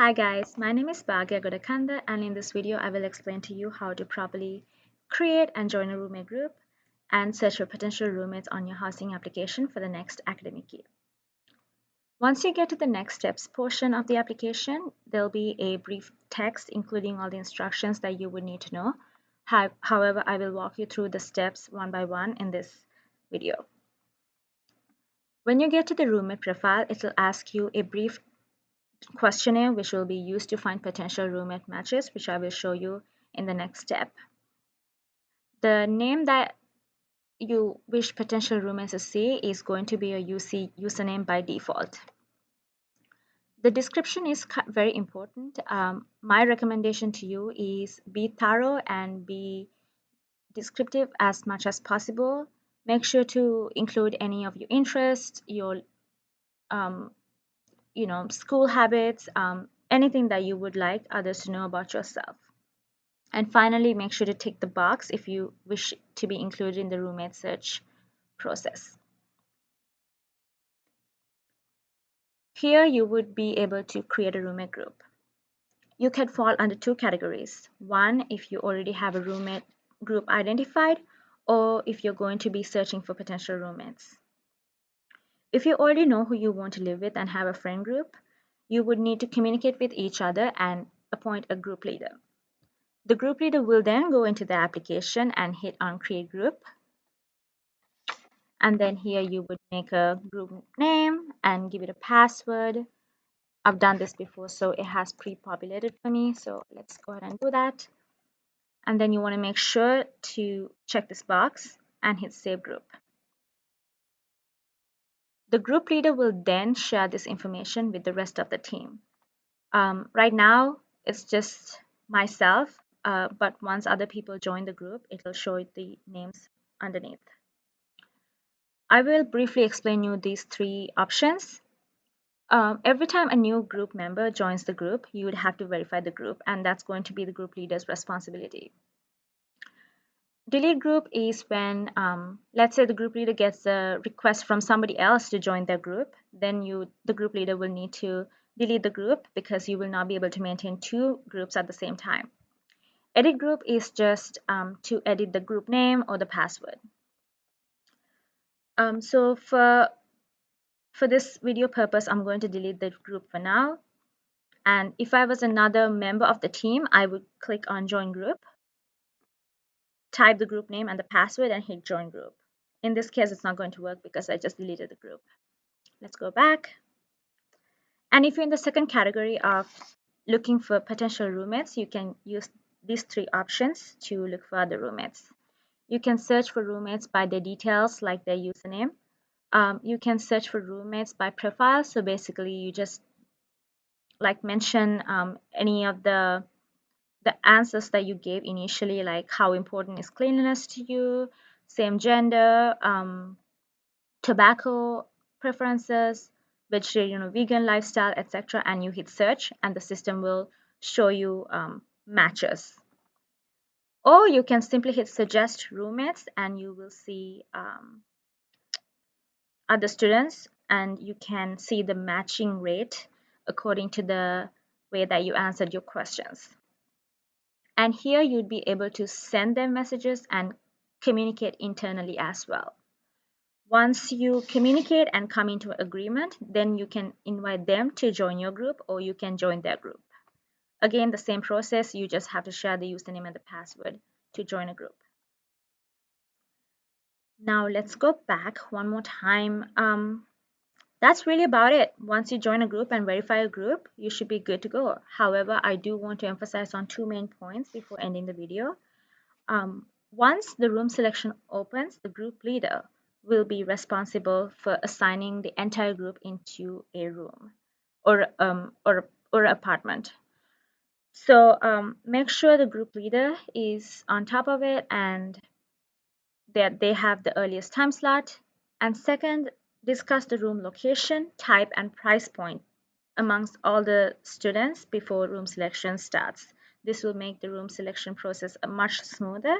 Hi guys, my name is Bhagya Godakanda and in this video I will explain to you how to properly create and join a roommate group and search for potential roommates on your housing application for the next academic year. Once you get to the next steps portion of the application, there'll be a brief text including all the instructions that you would need to know. However, I will walk you through the steps one by one in this video. When you get to the roommate profile, it will ask you a brief questionnaire which will be used to find potential roommate matches which I will show you in the next step. The name that you wish potential roommates to see is going to be your UC username by default. The description is very important. Um, my recommendation to you is be thorough and be descriptive as much as possible. Make sure to include any of your interests, your um, you know, school habits, um, anything that you would like others to know about yourself. And finally, make sure to tick the box if you wish to be included in the roommate search process. Here you would be able to create a roommate group. You can fall under two categories. One, if you already have a roommate group identified, or if you're going to be searching for potential roommates. If you already know who you want to live with and have a friend group, you would need to communicate with each other and appoint a group leader. The group leader will then go into the application and hit on create group. And then here you would make a group name and give it a password. I've done this before, so it has pre-populated for me. So let's go ahead and do that. And then you want to make sure to check this box and hit save group. The group leader will then share this information with the rest of the team. Um, right now, it's just myself, uh, but once other people join the group, it will show the names underneath. I will briefly explain you these three options. Um, every time a new group member joins the group, you would have to verify the group, and that's going to be the group leader's responsibility delete group is when um, let's say the group leader gets a request from somebody else to join their group then you the group leader will need to delete the group because you will not be able to maintain two groups at the same time. Edit group is just um, to edit the group name or the password. Um, so for for this video purpose I'm going to delete the group for now. And if I was another member of the team I would click on join group type the group name and the password and hit join group. In this case, it's not going to work because I just deleted the group. Let's go back. And if you're in the second category of looking for potential roommates, you can use these three options to look for other roommates. You can search for roommates by their details like their username. Um, you can search for roommates by profile. So basically you just like mention um, any of the the answers that you gave initially, like how important is cleanliness to you, same gender, um, tobacco preferences, vegetarian or vegan lifestyle, etc. And you hit search, and the system will show you um, matches. Or you can simply hit suggest roommates, and you will see um, other students, and you can see the matching rate according to the way that you answered your questions and here you'd be able to send them messages and communicate internally as well. Once you communicate and come into agreement, then you can invite them to join your group or you can join their group. Again, the same process, you just have to share the username and the password to join a group. Now let's go back one more time. Um, that's really about it. Once you join a group and verify a group, you should be good to go. However, I do want to emphasize on two main points before ending the video. Um, once the room selection opens, the group leader will be responsible for assigning the entire group into a room or um, or or apartment. So um, make sure the group leader is on top of it and that they have the earliest time slot. And second, discuss the room location, type, and price point amongst all the students before room selection starts. This will make the room selection process much smoother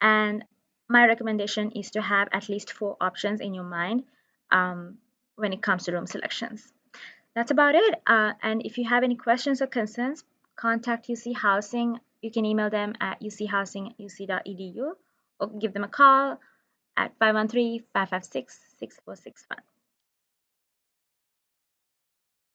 and my recommendation is to have at least four options in your mind um, when it comes to room selections. that's about it. Uh, and if you have any questions or concerns, contact UC Housing. You can email them at uchousing@uc.edu or give them a call at 513-556-6461.